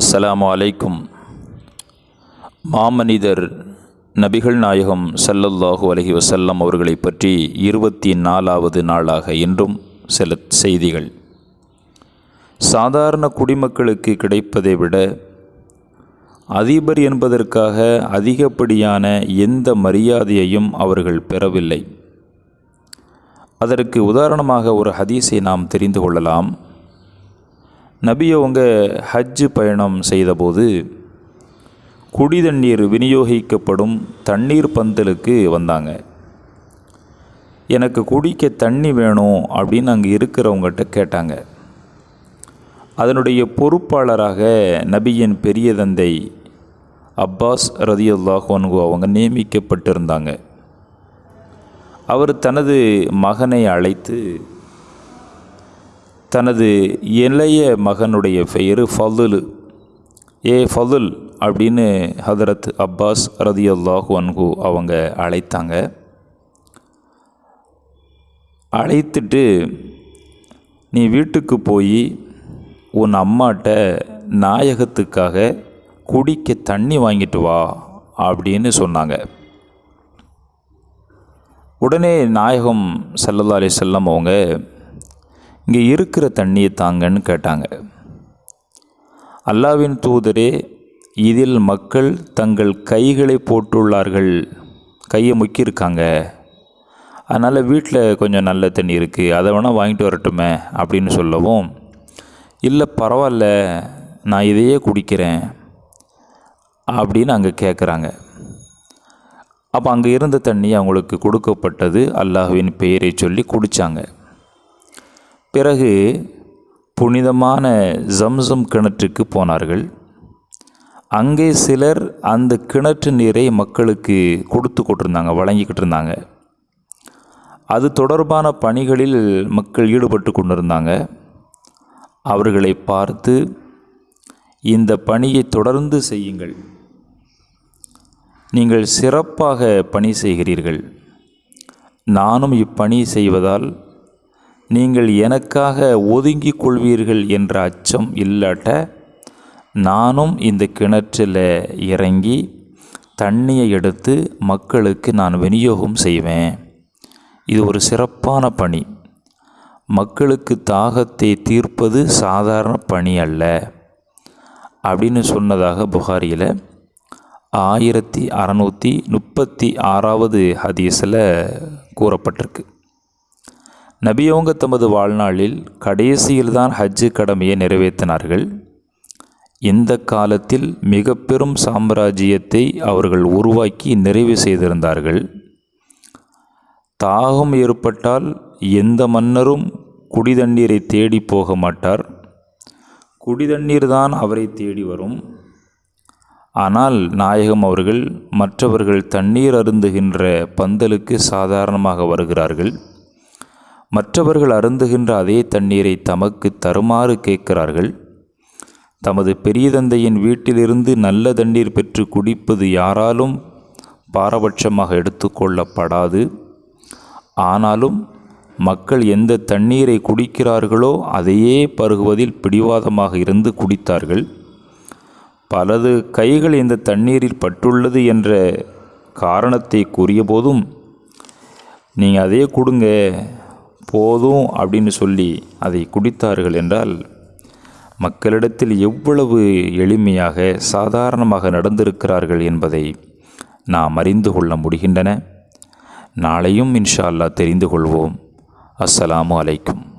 அஸ்ஸலாமு அலைக்கும். மாமனிதர் நபிகள் நாயகம் ஸல்லல்லாஹு அலஹி வசல்லம் அவர்களை பற்றி இருபத்தி நாலாவது நாளாக இன்றும் சில செய்திகள். சாதாரண குடிமக்களுக்கு கிடைப்பதை விட அதிபர் என்பதற்காக அதிகப்படியான எந்த மரியாதையையும் அவர்கள் பெறவில்லை. அதற்கு உதாரணமாக ஒரு ஹதீஸை நாம் தெரிந்து கொள்ளலாம். நபியை அவங்க ஹஜ்ஜு பயணம் செய்தபோது குடி தண்ணீர் விநியோகிக்கப்படும் தண்ணீர் பந்தலுக்கு வந்தாங்க. எனக்கு குடிக்க தண்ணி வேணும் அப்படின்னு அங்கே இருக்கிறவங்ககிட்ட கேட்டாங்க. அதனுடைய பொறுப்பாளராக நபியின் பெரிய தந்தை அப்பாஸ் ரதியுல்லாஹோன்கு அவங்க நியமிக்கப்பட்டிருந்தாங்க. அவர் தனது மகனை அழைத்து தனது இளைய மகனுடைய பெயர் ஃபதுல். ஏ ஃபதுல் அப்படின்னு ஹதரத் அப்பாஸ் ரதியுல்லாஹு அன்ஹு அவங்க அழைத்தாங்க. அழைத்துட்டு நீ வீட்டுக்கு போய் உன் அம்மாட்ட நாயகத்துக்காக குடிக்க தண்ணி வாங்கிட்டு வா அப்படின்னு சொன்னாங்க. உடனே நாயகம் சல்லல்லா அலி செல்லம் அவங்க இங்கே இருக்கிற தண்ணியை தாங்கன்னு கேட்டாங்க. அல்லாவின் தூதரே இதில் மக்கள் தங்கள் கைகளை போட்டுள்ளார்கள் கையை முக்கியிருக்காங்க. அதனால் வீட்டில் கொஞ்சம் நல்ல தண்ணி இருக்குது அதை வேணால் வாங்கிட்டு வரட்டுமே அப்படின்னு சொல்லவும் இல்லை பரவாயில்ல நான் இதையே குடிக்கிறேன் அப்படின்னு அங்கே கேட்குறாங்க அப்போ அங்கே இருந்த தண்ணி அவங்களுக்கு கொடுக்கப்பட்டது அல்லாஹுவின் பெயரை சொல்லி குடித்தாங்க பிறகு புனிதமான ஜம்சம் கிணற்றுக்கு போனார்கள். அங்கே சிலர் அந்த கிணற்று நீரை மக்களுக்கு கொடுத்து கொண்டிருந்தாங்க வழங்கிக்கிட்டு இருந்தாங்க. அது தொடர்பான பணிகளில் மக்கள் ஈடுபட்டு கொண்டிருந்தாங்க. அவர்களை பார்த்து இந்த பணியை தொடர்ந்து செய்யுங்கள். நீங்கள் சிறப்பாக பணி செய்கிறீர்கள். நானும் இப்பணி செய்வதால் நீங்கள் எனக்காக ஒதுங்கிக் கொள்வீர்கள் என்ற அச்சம் இல்லாட்ட நானும் இந்த கிணற்றில் இறங்கி தண்ணியை எடுத்து மக்களுக்கு நான் விநியோகம் செய்வேன். இது ஒரு சிறப்பான பணி. மக்களுக்கு தாகத்தை தீர்ப்பது சாதாரண பணி அல்ல. அப்படின்னு சொன்னதாக புகாரியில் ஆயிரத்தி அறநூற்றி முப்பத்தி ஆறாவது ஹதீஸில் கூறப்பட்டிருக்கு. நபியவங்க தமது வாழ்நாளில் கடைசியில்தான் ஹஜ்ஜு கடமையை நிறைவேற்றினார்கள். இந்த காலத்தில் மிக பெரும் சாம்ராஜ்யத்தை அவர்கள் உருவாக்கி நிறைவு செய்திருந்தார்கள். தாகம் ஏற்பட்டால் எந்த மன்னரும் குடிதண்ணீரை தேடி போக மாட்டார். குடிதண்ணீர் தான் அவரை தேடி வரும். ஆனால் நாயகம் அவர்கள் மற்றவர்கள் தண்ணீர் அருந்துகின்ற பந்தலுக்கு சாதாரணமாக வருகிறார்கள். மற்றவர்கள் அருந்துகின்ற அதே தண்ணீரை தமக்கு தருமாறு கேட்கிறார்கள். தமது பெரிய தந்தையின் வீட்டிலிருந்து நல்ல தண்ணீர் பெற்று குடிப்பது யாராலும் பாரபட்சமாக எடுத்துக்கொள்ளப்படாது ஆனாலும் மக்கள் எந்த தண்ணீரை குடிக்கிறார்களோ அதையே பருகுவதில் பிடிவாதமாக இருந்து குடித்தார்கள். பலது கைகள் இந்த தண்ணீரில் பட்டுள்ளது என்ற காரணத்தை கூறிய போதும் நீங்கள் அதே கொடுங்க போதும் அப்படின்னு சொல்லி அதை குடித்தார்கள் என்றால் மக்களிடத்தில் எவ்வளவு எளிமையாக சாதாரணமாக நடந்திருக்கிறார்கள் என்பதை நாம் அறிந்து கொள்ள முடிகின்றன. நாளையும் இன்ஷா அல்லா தெரிந்து கொள்வோம். அஸ்ஸலாமு அலைக்கும்.